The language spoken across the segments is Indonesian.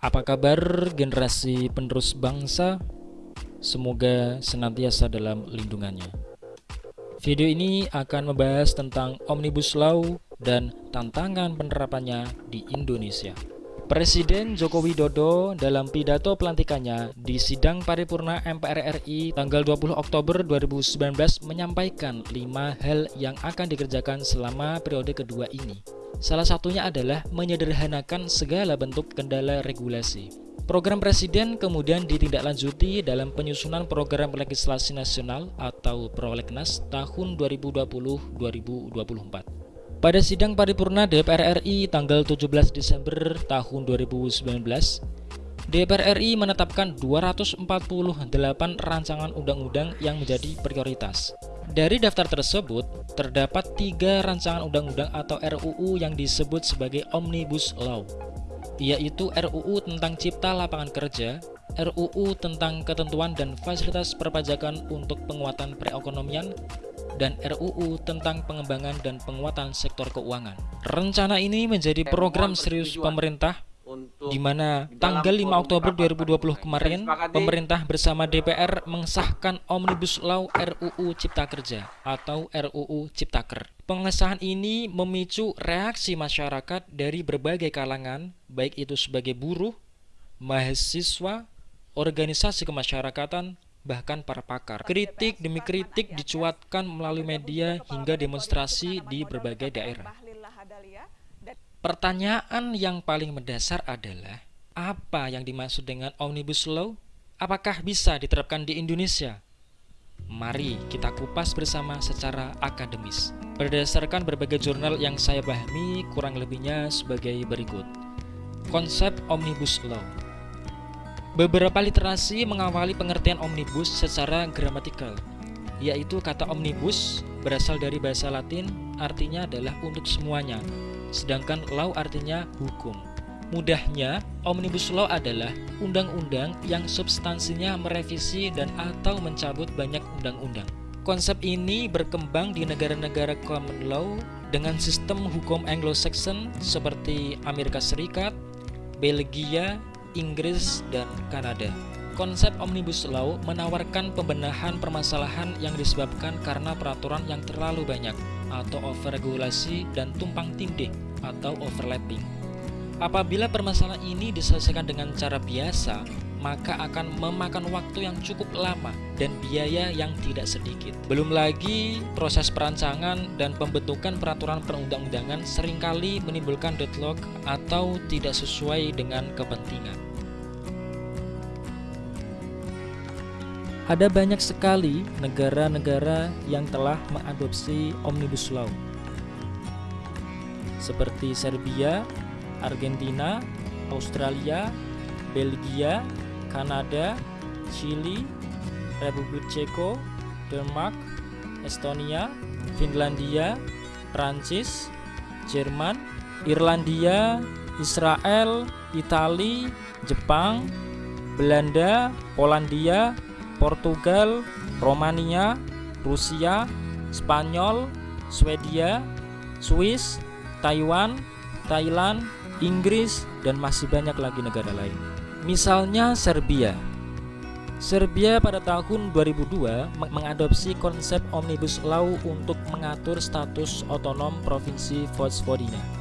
Apa kabar generasi penerus bangsa? Semoga senantiasa dalam lindungannya. Video ini akan membahas tentang Omnibus Law dan tantangan penerapannya di Indonesia. Presiden Joko Widodo dalam pidato pelantikannya di sidang paripurna MPR RI tanggal 20 Oktober 2019 menyampaikan lima hal yang akan dikerjakan selama periode kedua ini. Salah satunya adalah menyederhanakan segala bentuk kendala regulasi. Program Presiden kemudian ditindaklanjuti dalam penyusunan program legislasi nasional atau Prolegnas tahun 2020-2024. Pada sidang paripurna DPR RI tanggal 17 Desember tahun 2019, DPR RI menetapkan 248 rancangan undang-undang yang menjadi prioritas. Dari daftar tersebut, terdapat tiga rancangan undang-undang atau RUU yang disebut sebagai Omnibus Law, yaitu RUU tentang Cipta Lapangan Kerja, RUU tentang ketentuan dan fasilitas perpajakan untuk penguatan perekonomian, dan RUU tentang pengembangan dan penguatan sektor keuangan. Rencana ini menjadi program serius pemerintah di mana tanggal 5 Oktober 2020 kemarin pemerintah bersama DPR mengesahkan Omnibus Law RUU Cipta Kerja atau RUU Ciptaker. Pengesahan ini memicu reaksi masyarakat dari berbagai kalangan, baik itu sebagai buruh, mahasiswa, organisasi kemasyarakatan, bahkan para pakar. Kritik demi kritik dicuatkan melalui media hingga demonstrasi di berbagai daerah. Pertanyaan yang paling mendasar adalah, apa yang dimaksud dengan Omnibus Law? Apakah bisa diterapkan di Indonesia? Mari kita kupas bersama secara akademis. Berdasarkan berbagai jurnal yang saya pahami, kurang lebihnya sebagai berikut. Konsep Omnibus Law Beberapa literasi mengawali pengertian omnibus secara gramatikal, yaitu kata omnibus berasal dari bahasa Latin artinya adalah untuk semuanya, sedangkan law artinya hukum. Mudahnya, omnibus law adalah undang-undang yang substansinya merevisi dan atau mencabut banyak undang-undang. Konsep ini berkembang di negara-negara common law dengan sistem hukum Anglo-Saxon seperti Amerika Serikat, Belgia, Inggris, dan Kanada. Konsep Omnibus Law menawarkan pembenahan permasalahan yang disebabkan karena peraturan yang terlalu banyak atau overregulasi dan tumpang tindih atau overlapping. Apabila permasalahan ini diselesaikan dengan cara biasa, maka akan memakan waktu yang cukup lama dan biaya yang tidak sedikit. Belum lagi proses perancangan dan pembentukan peraturan perundang-undangan sering kali menimbulkan deadlock atau tidak sesuai dengan kepentingan. Ada banyak sekali negara-negara yang telah mengadopsi Omnibus Law. Seperti Serbia, Argentina, Australia, Belgia, Kanada, Chili, Republik Ceko, Denmark, Estonia, Finlandia, Prancis, Jerman, Irlandia, Israel, Italia, Jepang, Belanda, Polandia, Portugal, Romania, Rusia, Spanyol, Swedia, Swiss, Taiwan, Thailand, Inggris, dan masih banyak lagi negara lain. Misalnya Serbia. Serbia pada tahun 2002 mengadopsi konsep Omnibus Law untuk mengatur status otonom Provinsi Vojvodina.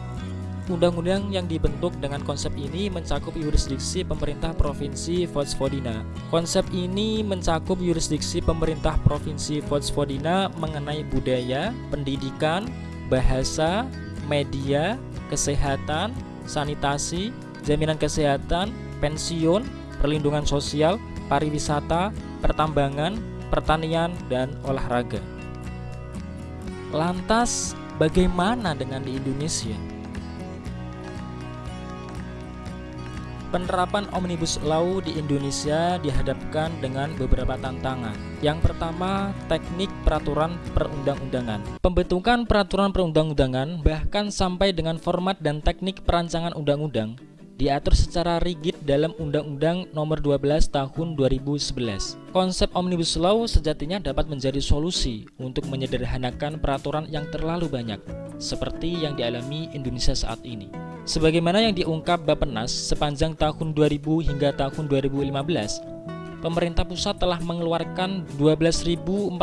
Undang-undang yang dibentuk dengan konsep ini mencakup yurisdiksi pemerintah Provinsi Vojvodina. Konsep ini mencakup yurisdiksi pemerintah Provinsi Vojvodina mengenai budaya, pendidikan, bahasa, media, kesehatan, sanitasi, jaminan kesehatan, pensiun, perlindungan sosial, pariwisata, pertambangan, pertanian, dan olahraga. Lantas, bagaimana dengan di Indonesia? Penerapan Omnibus Law di Indonesia dihadapkan dengan beberapa tantangan. Yang pertama, teknik peraturan perundang-undangan. Pembentukan peraturan perundang-undangan bahkan sampai dengan format dan teknik perancangan undang-undang diatur secara rigid dalam Undang-Undang Nomor 12 Tahun 2011. Konsep Omnibus Law sejatinya dapat menjadi solusi untuk menyederhanakan peraturan yang terlalu banyak, seperti yang dialami Indonesia saat ini. Sebagaimana yang diungkap Bappenas sepanjang tahun 2000 hingga tahun 2015, pemerintah pusat telah mengeluarkan 12.471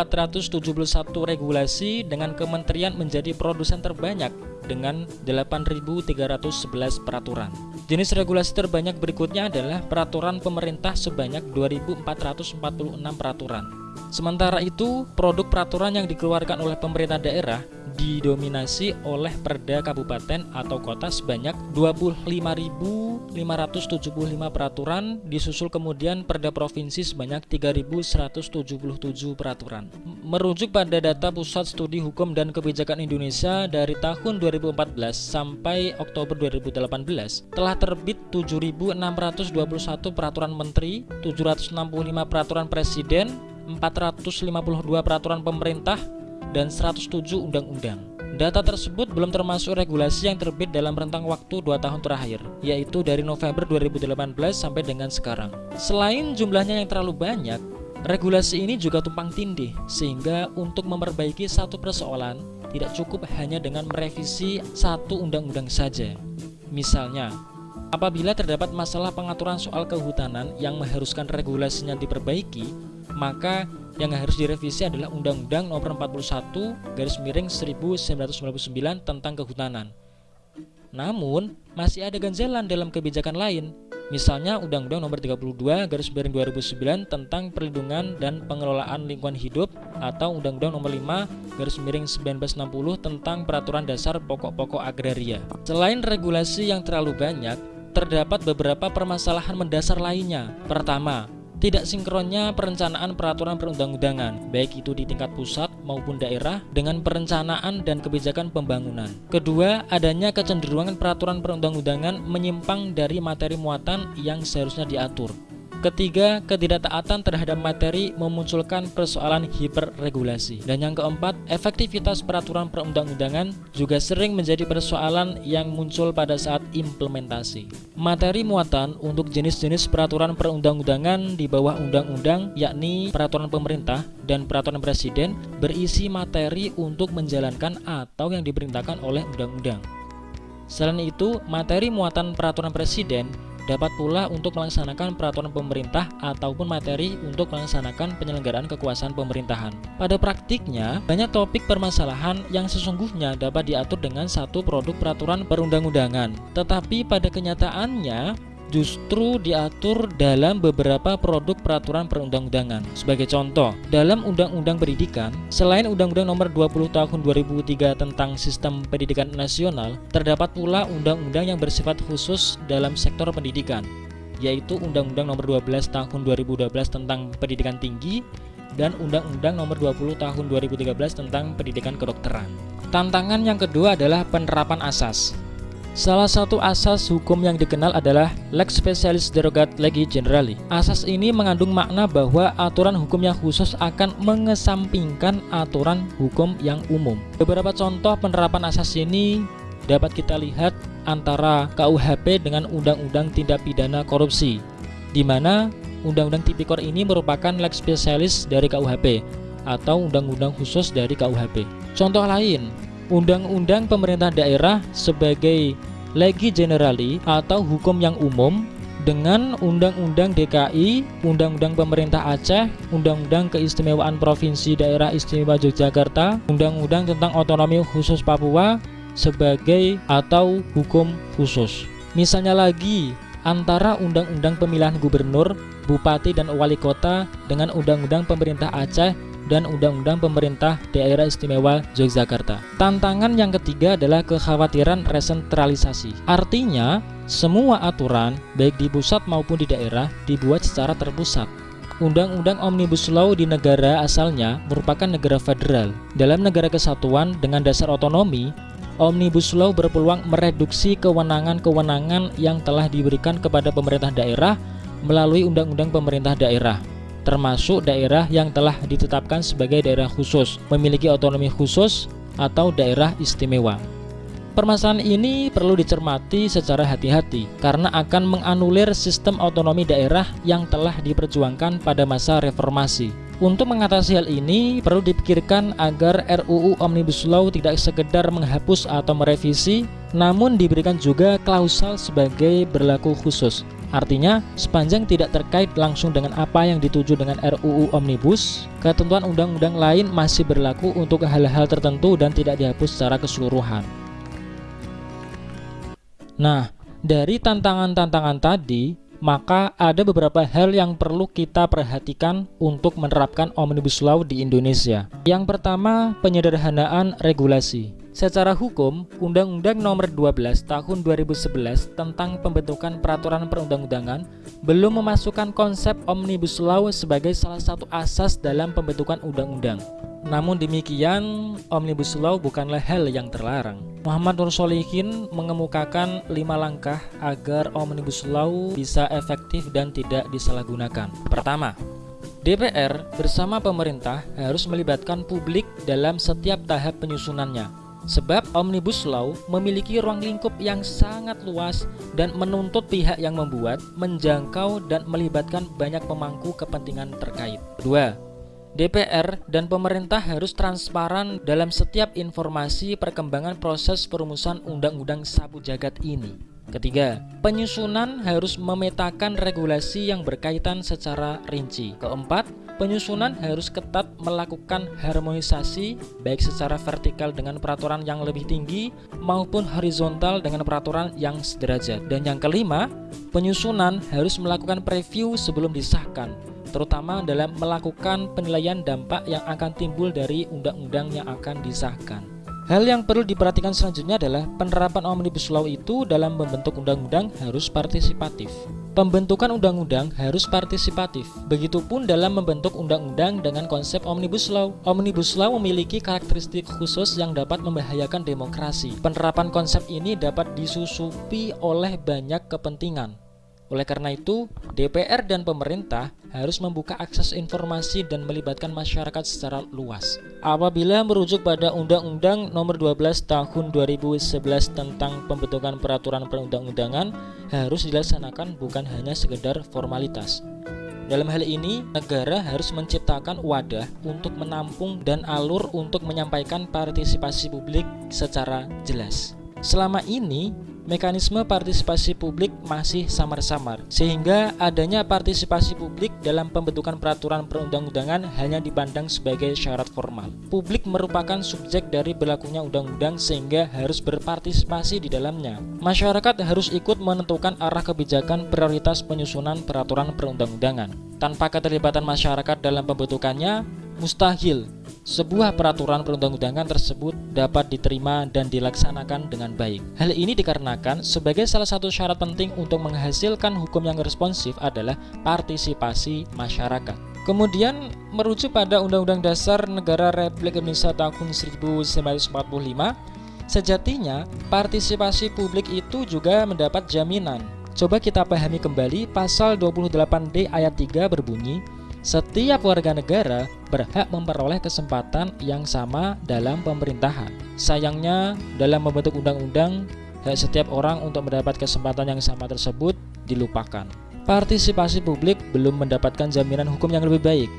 regulasi dengan kementerian menjadi produsen terbanyak dengan 8.311 peraturan. Jenis regulasi terbanyak berikutnya adalah peraturan pemerintah sebanyak 2.446 peraturan. Sementara itu, produk peraturan yang dikeluarkan oleh pemerintah daerah didominasi oleh perda kabupaten atau kota sebanyak 25.575 peraturan, disusul kemudian perda provinsi sebanyak 3.177 peraturan. Merujuk pada data Pusat Studi Hukum dan Kebijakan Indonesia dari tahun 2014 sampai Oktober 2018, telah terbit 7.621 peraturan menteri, 765 peraturan presiden, 452 peraturan pemerintah, dan 107 undang-undang. Data tersebut belum termasuk regulasi yang terbit dalam rentang waktu 2 tahun terakhir, yaitu dari November 2018 sampai dengan sekarang. Selain jumlahnya yang terlalu banyak, regulasi ini juga tumpang tindih, sehingga untuk memperbaiki satu persoalan, tidak cukup hanya dengan merevisi satu undang-undang saja. Misalnya, apabila terdapat masalah pengaturan soal kehutanan yang mengharuskan regulasinya diperbaiki, maka yang harus direvisi adalah Undang-Undang Nomor 41 Garis Miring 1999 tentang Kehutanan. Namun, masih ada ganjalan dalam kebijakan lain. Misalnya Undang-Undang Nomor 32 Garis Miring 2009 tentang Perlindungan dan Pengelolaan Lingkungan Hidup atau Undang-Undang Nomor 5 Garis Miring 1960 tentang Peraturan Dasar Pokok-pokok Agraria. Selain regulasi yang terlalu banyak, terdapat beberapa permasalahan mendasar lainnya. Pertama, tidak sinkronnya perencanaan peraturan perundang-undangan, baik itu di tingkat pusat maupun daerah, dengan perencanaan dan kebijakan pembangunan. Kedua, adanya kecenderungan peraturan perundang-undangan menyimpang dari materi muatan yang seharusnya diatur. Ketiga, ketidaktaatan terhadap materi memunculkan persoalan hiperregulasi. Dan yang keempat, efektivitas peraturan perundang-undangan juga sering menjadi persoalan yang muncul pada saat implementasi. Materi muatan untuk jenis-jenis peraturan perundang-undangan di bawah undang-undang yakni peraturan pemerintah dan peraturan presiden berisi materi untuk menjalankan atau yang diperintahkan oleh undang-undang. Selain itu, materi muatan peraturan presiden dapat pula untuk melaksanakan peraturan pemerintah ataupun materi untuk melaksanakan penyelenggaraan kekuasaan pemerintahan. Pada praktiknya, banyak topik permasalahan yang sesungguhnya dapat diatur dengan satu produk peraturan perundang-undangan. Tetapi pada kenyataannya, justru diatur dalam beberapa produk peraturan perundang-undangan. Sebagai contoh, dalam Undang-Undang Pendidikan, selain Undang-Undang Nomor 20 Tahun 2003 tentang Sistem Pendidikan Nasional, terdapat pula undang-undang yang bersifat khusus dalam sektor pendidikan, yaitu Undang-Undang Nomor 12 Tahun 2012 tentang Pendidikan Tinggi dan Undang-Undang Nomor 20 Tahun 2013 tentang Pendidikan Kedokteran. Tantangan yang kedua adalah penerapan asas. Salah satu asas hukum yang dikenal adalah lex specialis derogat legi generali. Asas ini mengandung makna bahwa aturan hukum yang khusus akan mengesampingkan aturan hukum yang umum. Beberapa contoh penerapan asas ini dapat kita lihat antara KUHP dengan Undang-Undang Tindak Pidana Korupsi, di mana Undang-Undang Tipikor ini merupakan lex specialis dari KUHP atau undang-undang khusus dari KUHP. Contoh lain, Undang-undang pemerintah daerah sebagai legi generali atau hukum yang umum dengan Undang-Undang DKI, Undang-Undang Pemerintah Aceh, Undang-Undang Keistimewaan Provinsi Daerah Istimewa Yogyakarta, Undang-Undang tentang Otonomi Khusus Papua sebagai atau hukum khusus. Misalnya lagi, antara Undang-Undang Pemilihan Gubernur, Bupati dan Wali Kota dengan Undang-Undang Pemerintah Aceh dan Undang-Undang Pemerintah Daerah Istimewa Yogyakarta. Tantangan yang ketiga adalah kekhawatiran resentralisasi. Artinya, semua aturan, baik di pusat maupun di daerah, dibuat secara terpusat. Undang-undang Omnibus Law di negara asalnya merupakan negara federal. Dalam negara kesatuan dengan dasar otonomi, Omnibus Law berpeluang mereduksi kewenangan-kewenangan yang telah diberikan kepada pemerintah daerah melalui Undang-Undang Pemerintah Daerah termasuk daerah yang telah ditetapkan sebagai daerah khusus, memiliki otonomi khusus atau daerah istimewa. Permasalahan ini perlu dicermati secara hati-hati karena akan menganulir sistem otonomi daerah yang telah diperjuangkan pada masa reformasi. Untuk mengatasi hal ini, perlu dipikirkan agar RUU Omnibus Law tidak sekedar menghapus atau merevisi, namun diberikan juga klausal sebagai berlaku khusus. Artinya, sepanjang tidak terkait langsung dengan apa yang dituju dengan RUU Omnibus, ketentuan undang-undang lain masih berlaku untuk hal-hal tertentu dan tidak dihapus secara keseluruhan. Nah, dari tantangan-tantangan tadi, maka ada beberapa hal yang perlu kita perhatikan untuk menerapkan Omnibus Law di Indonesia. Yang pertama, penyederhanaan regulasi. Secara hukum, Undang-Undang Nomor 12 Tahun 2011 tentang pembentukan peraturan perundang-undangan belum memasukkan konsep Omnibus Law sebagai salah satu asas dalam pembentukan undang-undang. Namun demikian, Omnibus Law bukanlah hal yang terlarang. Muhammad Nur Solihin mengemukakan lima langkah agar Omnibus Law bisa efektif dan tidak disalahgunakan. Pertama, DPR bersama pemerintah harus melibatkan publik dalam setiap tahap penyusunannya. Sebab Omnibus Law memiliki ruang lingkup yang sangat luas dan menuntut pihak yang membuat, menjangkau, dan melibatkan banyak pemangku kepentingan terkait. Kedua, DPR dan pemerintah harus transparan dalam setiap informasi perkembangan proses perumusan undang-undang sabu jagat ini. Ketiga, penyusunan harus memetakan regulasi yang berkaitan secara rinci. Keempat, penyusunan harus ketat melakukan harmonisasi baik secara vertikal dengan peraturan yang lebih tinggi maupun horizontal dengan peraturan yang sederajat. Dan yang kelima, penyusunan harus melakukan preview sebelum disahkan terutama dalam melakukan penilaian dampak yang akan timbul dari undang-undang yang akan disahkan. Hal yang perlu diperhatikan selanjutnya adalah penerapan Omnibus Law itu dalam membentuk undang-undang harus partisipatif. Pembentukan undang-undang harus partisipatif. Begitupun dalam membentuk undang-undang dengan konsep Omnibus Law. Omnibus Law memiliki karakteristik khusus yang dapat membahayakan demokrasi. Penerapan konsep ini dapat disusupi oleh banyak kepentingan. Oleh karena itu, DPR dan pemerintah harus membuka akses informasi dan melibatkan masyarakat secara luas. Apabila merujuk pada Undang-Undang Nomor 12 Tahun 2011 tentang pembentukan peraturan perundang-undangan harus dilaksanakan bukan hanya sekedar formalitas. Dalam hal ini, negara harus menciptakan wadah untuk menampung dan alur untuk menyampaikan partisipasi publik secara jelas. Selama ini, mekanisme partisipasi publik masih samar-samar, sehingga adanya partisipasi publik dalam pembentukan peraturan perundang-undangan hanya dipandang sebagai syarat formal. Publik merupakan subjek dari berlakunya undang-undang sehingga harus berpartisipasi di dalamnya. Masyarakat harus ikut menentukan arah kebijakan prioritas penyusunan peraturan perundang-undangan. Tanpa keterlibatan masyarakat dalam pembentukannya, mustahil sebuah peraturan perundang-undangan tersebut dapat diterima dan dilaksanakan dengan baik. Hal ini dikarenakan sebagai salah satu syarat penting untuk menghasilkan hukum yang responsif adalah partisipasi masyarakat. Kemudian merujuk pada Undang-Undang Dasar Negara Republik Indonesia tahun 1945, sejatinya partisipasi publik itu juga mendapat jaminan. Coba kita pahami kembali pasal 28D ayat 3 berbunyi setiap warga negara berhak memperoleh kesempatan yang sama dalam pemerintahan. Sayangnya, dalam membentuk undang-undang, hak setiap orang untuk mendapat kesempatan yang sama tersebut dilupakan. Partisipasi publik belum mendapatkan jaminan hukum yang lebih baik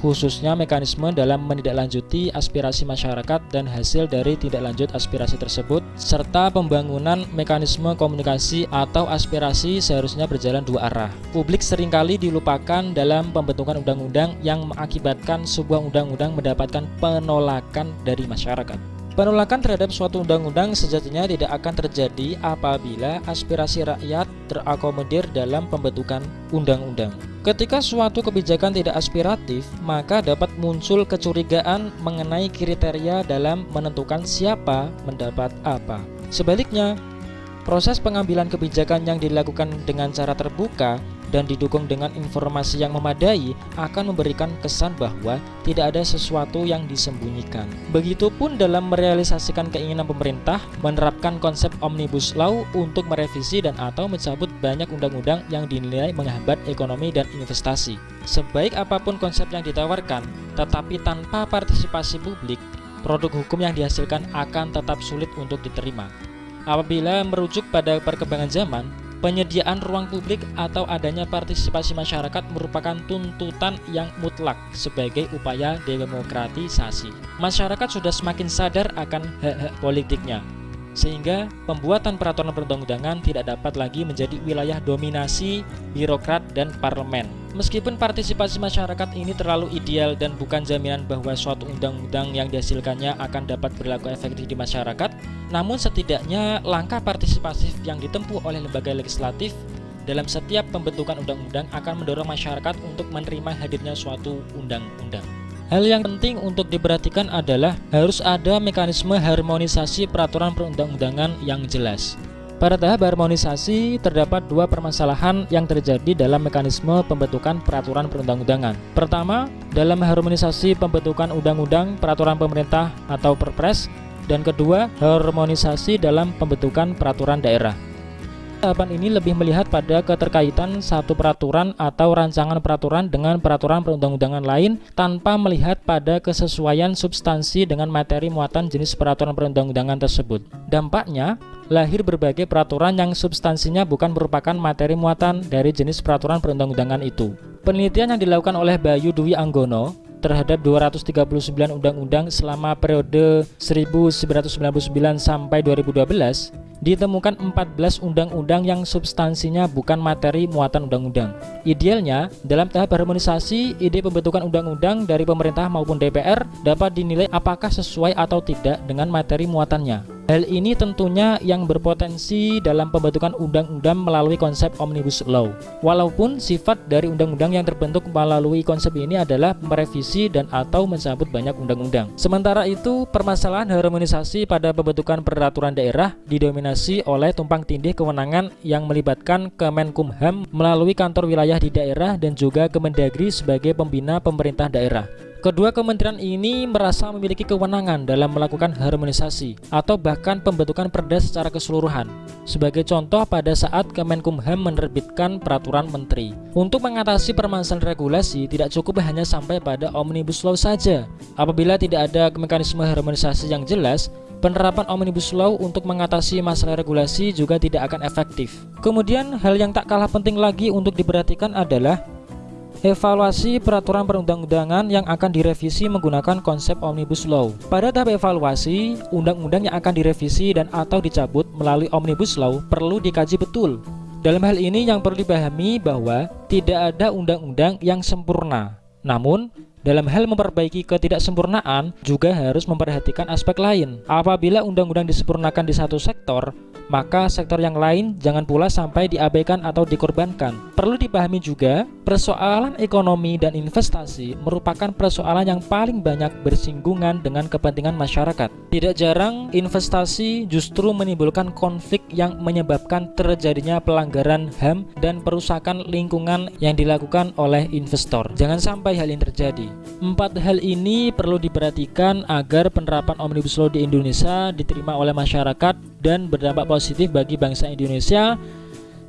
khususnya mekanisme dalam menindaklanjuti aspirasi masyarakat dan hasil dari tidak lanjut aspirasi tersebut, serta pembangunan mekanisme komunikasi atau aspirasi seharusnya berjalan dua arah. Publik sering kali dilupakan dalam pembentukan undang-undang yang mengakibatkan sebuah undang-undang mendapatkan penolakan dari masyarakat. Penolakan terhadap suatu undang-undang sejatinya tidak akan terjadi apabila aspirasi rakyat terakomodir dalam pembentukan undang-undang. Ketika suatu kebijakan tidak aspiratif, maka dapat muncul kecurigaan mengenai kriteria dalam menentukan siapa mendapat apa. Sebaliknya, proses pengambilan kebijakan yang dilakukan dengan cara terbuka dan didukung dengan informasi yang memadai akan memberikan kesan bahwa tidak ada sesuatu yang disembunyikan. Begitupun dalam merealisasikan keinginan pemerintah menerapkan konsep Omnibus Law untuk merevisi dan atau mencabut banyak undang-undang yang dinilai menghambat ekonomi dan investasi. Sebaik apa pun konsep yang ditawarkan, tetapi tanpa partisipasi publik, produk hukum yang dihasilkan akan tetap sulit untuk diterima. Apabila merujuk pada perkembangan zaman, penyediaan ruang publik atau adanya partisipasi masyarakat merupakan tuntutan yang mutlak sebagai upaya demokratisasi. Masyarakat sudah semakin sadar akan hak-hak politiknya, sehingga pembuatan peraturan perundang-undangan tidak dapat lagi menjadi wilayah dominasi birokrat dan parlemen. Meskipun partisipasi masyarakat ini terlalu ideal dan bukan jaminan bahwa suatu undang-undang yang dihasilkannya akan dapat berlaku efektif di masyarakat, namun setidaknya langkah partisipatif yang ditempuh oleh lembaga legislatif dalam setiap pembentukan undang-undang akan mendorong masyarakat untuk menerima hadirnya suatu undang-undang. Hal yang penting untuk diperhatikan adalah harus ada mekanisme harmonisasi peraturan perundang-undangan yang jelas. Pada tahap harmonisasi, terdapat dua permasalahan yang terjadi dalam mekanisme pembentukan peraturan perundang-undangan. Pertama, dalam harmonisasi pembentukan undang-undang peraturan pemerintah atau perpres, dan kedua, harmonisasi dalam pembentukan peraturan daerah. Tahapan ini lebih melihat pada keterkaitan satu peraturan atau rancangan peraturan dengan peraturan perundang-undangan lain tanpa melihat pada kesesuaian substansi dengan materi muatan jenis peraturan perundang-undangan tersebut. Dampaknya, lahir berbagai peraturan yang substansinya bukan merupakan materi muatan dari jenis peraturan perundang-undangan itu. Penelitian yang dilakukan oleh Bayu Dwi Anggono terhadap 239 undang-undang selama periode 1999 sampai 2012 ditemukan 14 undang-undang yang substansinya bukan materi muatan undang-undang. Idealnya, dalam tahap harmonisasi, ide pembentukan undang-undang dari pemerintah maupun DPR dapat dinilai apakah sesuai atau tidak dengan materi muatannya. Hal ini tentunya yang berpotensi dalam pembentukan undang-undang melalui konsep Omnibus Law. Walaupun sifat dari undang-undang yang terbentuk melalui konsep ini adalah merevisi dan atau mencabut banyak undang-undang. Sementara itu, permasalahan harmonisasi pada pembentukan peraturan daerah didominasi oleh tumpang tindih kewenangan yang melibatkan Kemenkumham melalui kantor wilayah di daerah dan juga Kemendagri sebagai pembina pemerintah daerah. Kedua kementerian ini merasa memiliki kewenangan dalam melakukan harmonisasi atau bahkan pembentukan perda secara keseluruhan. Sebagai contoh pada saat Kemenkumham menerbitkan peraturan menteri. Untuk mengatasi permasalahan regulasi tidak cukup hanya sampai pada Omnibus Law saja. Apabila tidak ada mekanisme harmonisasi yang jelas, penerapan Omnibus Law untuk mengatasi masalah regulasi juga tidak akan efektif. Kemudian hal yang tak kalah penting lagi untuk diperhatikan adalah Evaluasi peraturan perundang-undangan yang akan direvisi menggunakan konsep Omnibus Law. Pada tahap evaluasi, undang-undang yang akan direvisi dan atau dicabut melalui Omnibus Law perlu dikaji betul. Dalam hal ini yang perlu dipahami bahwa tidak ada undang-undang yang sempurna. Namun, dalam hal memperbaiki ketidaksempurnaan juga harus memperhatikan aspek lain. Apabila undang-undang disempurnakan di satu sektor, maka sektor yang lain jangan pula sampai diabaikan atau dikorbankan. Perlu dipahami juga, persoalan ekonomi dan investasi merupakan persoalan yang paling banyak bersinggungan dengan kepentingan masyarakat. Tidak jarang, investasi justru menimbulkan konflik yang menyebabkan terjadinya pelanggaran HAM dan perusakan lingkungan yang dilakukan oleh investor. Jangan sampai hal ini terjadi. Empat hal ini perlu diperhatikan agar penerapan Omnibus Law di Indonesia diterima oleh masyarakat dan berdampak positif bagi bangsa Indonesia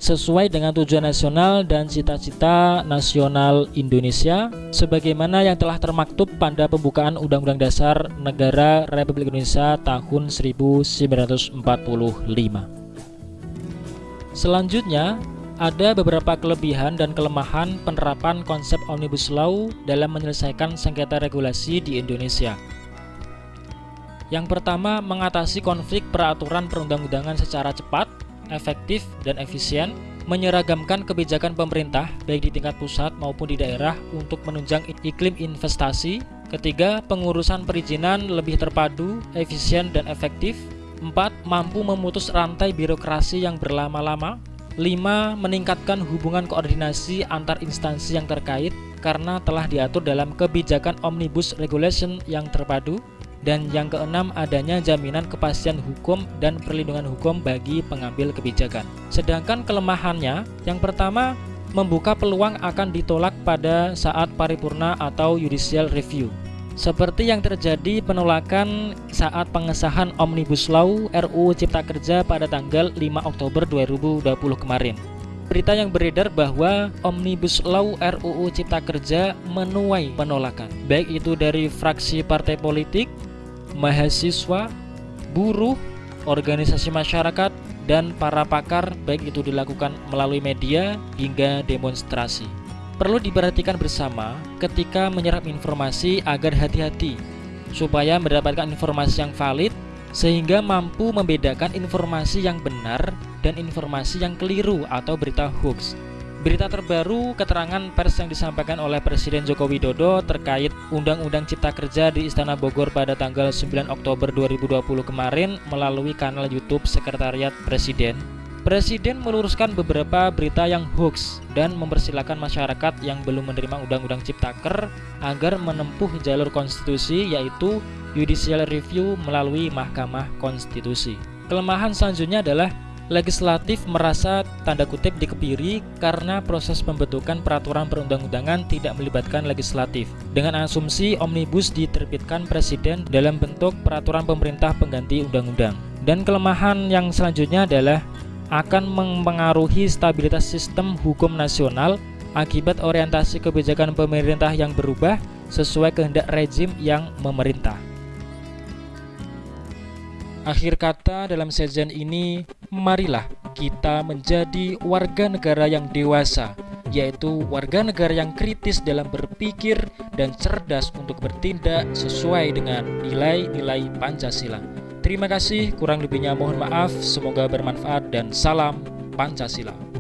sesuai dengan tujuan nasional dan cita-cita nasional Indonesia sebagaimana yang telah termaktub pada pembukaan Undang-Undang Dasar Negara Republik Indonesia tahun 1945. Selanjutnya, ada beberapa kelebihan dan kelemahan penerapan konsep Omnibus Law dalam menyelesaikan sengketa regulasi di Indonesia. Yang pertama, mengatasi konflik peraturan perundang-undangan secara cepat, efektif, dan efisien, menyeragamkan kebijakan pemerintah baik di tingkat pusat maupun di daerah untuk menunjang iklim investasi. Ketiga, pengurusan perizinan lebih terpadu, efisien, dan efektif. Empat, mampu memutus rantai birokrasi yang berlama-lama. Lima, meningkatkan hubungan koordinasi antar instansi yang terkait karena telah diatur dalam kebijakan Omnibus Regulation yang terpadu. Dan yang keenam adanya jaminan kepastian hukum dan perlindungan hukum bagi pengambil kebijakan. Sedangkan kelemahannya, yang pertama membuka peluang akan ditolak pada saat paripurna atau judicial review. Seperti yang terjadi penolakan saat pengesahan Omnibus Law RUU Cipta Kerja pada tanggal 5 Oktober 2020 kemarin. Berita yang beredar bahwa Omnibus Law RUU Cipta Kerja menuai penolakan, baik itu dari fraksi partai politik, mahasiswa, buruh, organisasi masyarakat, dan para pakar baik itu dilakukan melalui media hingga demonstrasi. Perlu diperhatikan bersama ketika menyerap informasi agar hati-hati supaya mendapatkan informasi yang valid sehingga mampu membedakan informasi yang benar dan informasi yang keliru atau berita hoax. Berita terbaru keterangan pers yang disampaikan oleh Presiden Joko Widodo terkait Undang-Undang Cipta Kerja di Istana Bogor pada tanggal 9 Oktober 2020 kemarin melalui kanal YouTube Sekretariat Presiden. Presiden meluruskan beberapa berita yang hoax dan mempersilahkan masyarakat yang belum menerima Undang-Undang Ciptaker agar menempuh jalur konstitusi yaitu judicial review melalui Mahkamah Konstitusi. Kelemahan selanjutnya adalah legislatif merasa tanda kutip dikepiri karena proses pembentukan peraturan perundang-undangan tidak melibatkan legislatif dengan asumsi omnibus diterbitkan presiden dalam bentuk peraturan pemerintah pengganti undang-undang dan kelemahan yang selanjutnya adalah akan mempengaruhi stabilitas sistem hukum nasional akibat orientasi kebijakan pemerintah yang berubah sesuai kehendak rezim yang memerintah. Akhir kata dalam sejen ini, marilah kita menjadi warga negara yang dewasa, yaitu warga negara yang kritis dalam berpikir dan cerdas untuk bertindak sesuai dengan nilai-nilai Pancasila. Terima kasih, kurang lebihnya mohon maaf, semoga bermanfaat dan salam Pancasila.